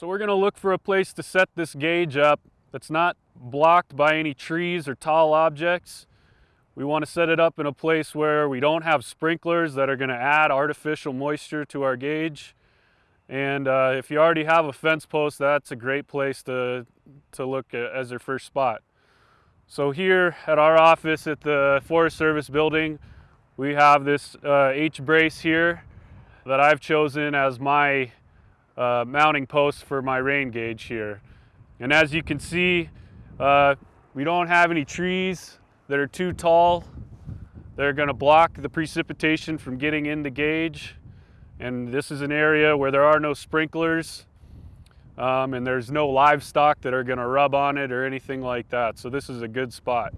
So we're gonna look for a place to set this gauge up that's not blocked by any trees or tall objects. We want to set it up in a place where we don't have sprinklers that are going to add artificial moisture to our gauge. And uh, if you already have a fence post, that's a great place to, to look at as your first spot. So here at our office at the Forest Service building, we have this uh, H-brace here that I've chosen as my uh, mounting post for my rain gauge here. And as you can see, uh, we don't have any trees that are too tall. They're gonna block the precipitation from getting in the gauge. And this is an area where there are no sprinklers um, and there's no livestock that are gonna rub on it or anything like that. So this is a good spot.